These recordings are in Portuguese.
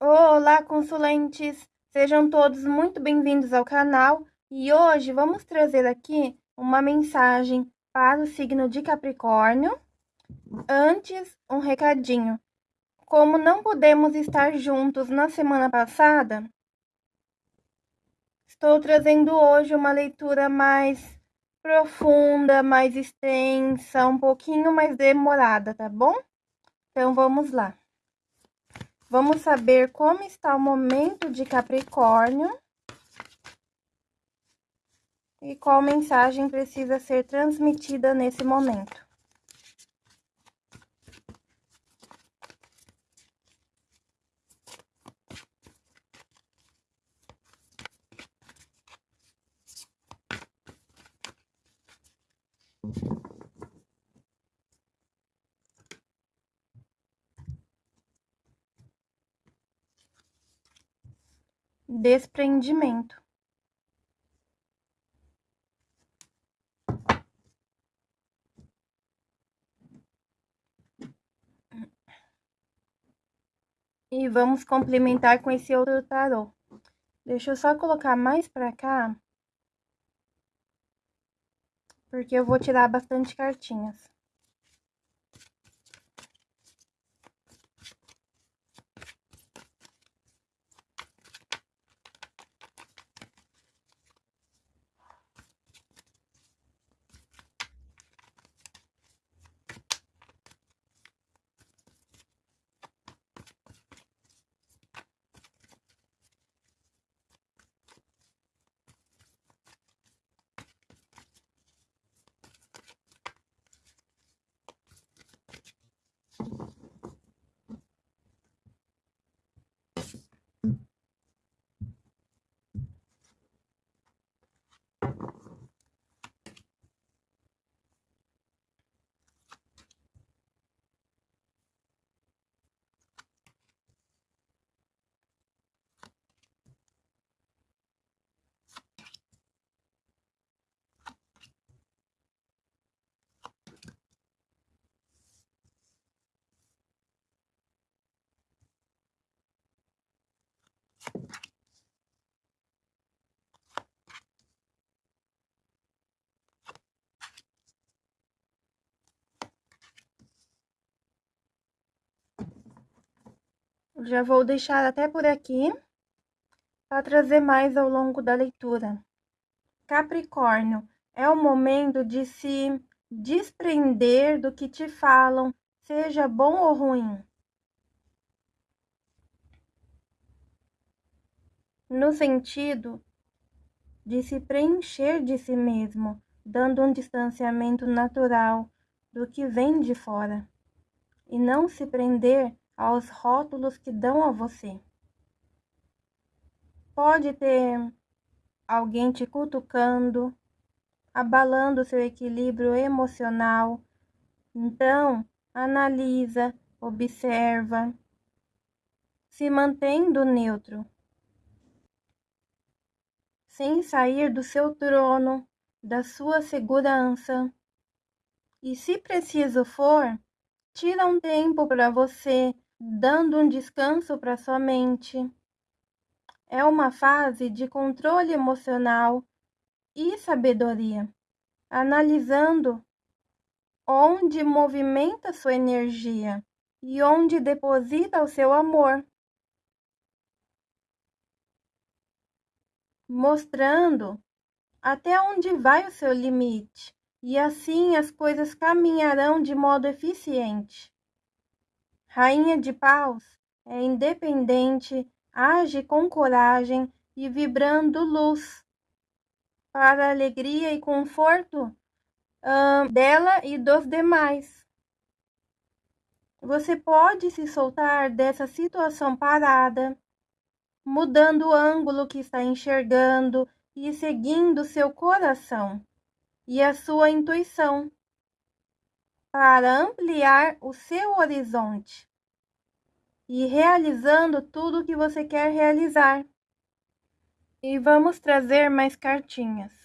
Olá, consulentes! Sejam todos muito bem-vindos ao canal e hoje vamos trazer aqui uma mensagem para o signo de Capricórnio. Antes, um recadinho. Como não podemos estar juntos na semana passada, estou trazendo hoje uma leitura mais profunda, mais extensa, um pouquinho mais demorada, tá bom? Então, vamos lá. Vamos saber como está o momento de Capricórnio e qual mensagem precisa ser transmitida nesse momento. Desprendimento. E vamos complementar com esse outro tarô. Deixa eu só colocar mais pra cá. Porque eu vou tirar bastante cartinhas. Já vou deixar até por aqui para trazer mais ao longo da leitura. Capricórnio, é o momento de se desprender do que te falam, seja bom ou ruim. No sentido de se preencher de si mesmo, dando um distanciamento natural do que vem de fora, e não se prender aos rótulos que dão a você. Pode ter alguém te cutucando, abalando seu equilíbrio emocional. Então, analisa, observa, se mantendo neutro, sem sair do seu trono, da sua segurança. E se preciso for, tira um tempo para você dando um descanso para sua mente. É uma fase de controle emocional e sabedoria, analisando onde movimenta sua energia e onde deposita o seu amor. Mostrando até onde vai o seu limite, e assim as coisas caminharão de modo eficiente. Rainha de Paus é independente, age com coragem e vibrando luz para alegria e conforto dela e dos demais. Você pode se soltar dessa situação parada, mudando o ângulo que está enxergando e seguindo seu coração e a sua intuição para ampliar o seu horizonte e realizando tudo o que você quer realizar. E vamos trazer mais cartinhas.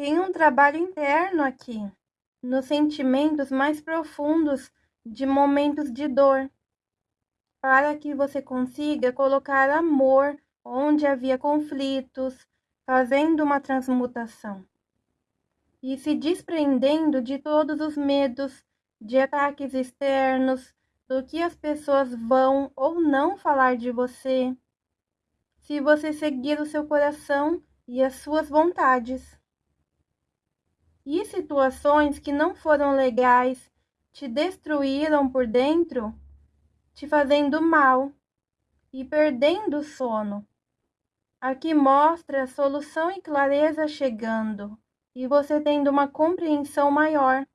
Tem um trabalho interno aqui, nos sentimentos mais profundos de momentos de dor, para que você consiga colocar amor onde havia conflitos, fazendo uma transmutação e se desprendendo de todos os medos de ataques externos, do que as pessoas vão ou não falar de você, se você seguir o seu coração e as suas vontades e situações que não foram legais te destruíram por dentro, te fazendo mal e perdendo o sono. Aqui mostra a solução e clareza chegando, e você tendo uma compreensão maior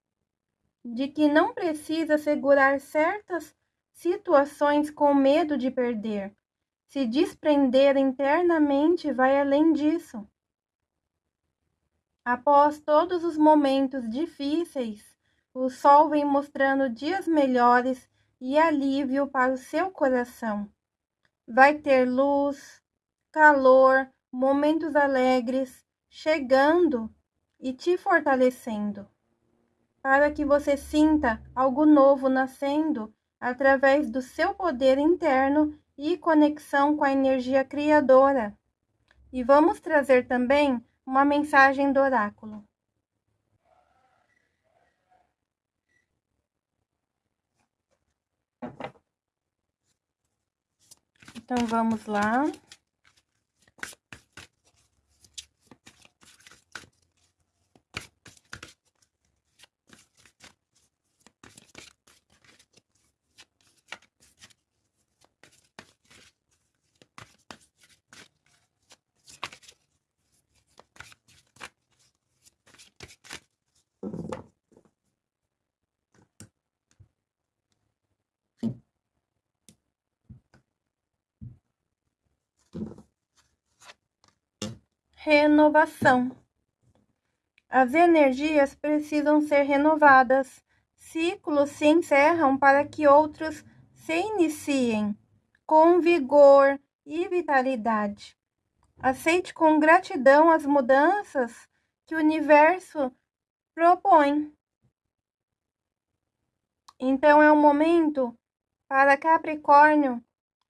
de que não precisa segurar certas situações com medo de perder. Se desprender internamente vai além disso. Após todos os momentos difíceis, o sol vem mostrando dias melhores e alívio para o seu coração. Vai ter luz, calor, momentos alegres chegando e te fortalecendo, para que você sinta algo novo nascendo através do seu poder interno e conexão com a energia criadora. E vamos trazer também uma mensagem do oráculo. Então vamos lá. Renovação. As energias precisam ser renovadas. Ciclos se encerram para que outros se iniciem com vigor e vitalidade. Aceite com gratidão as mudanças que o universo propõe. Então é um momento para Capricórnio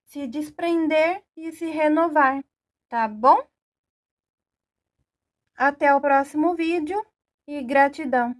se desprender e se renovar, tá bom? Até o próximo vídeo e gratidão!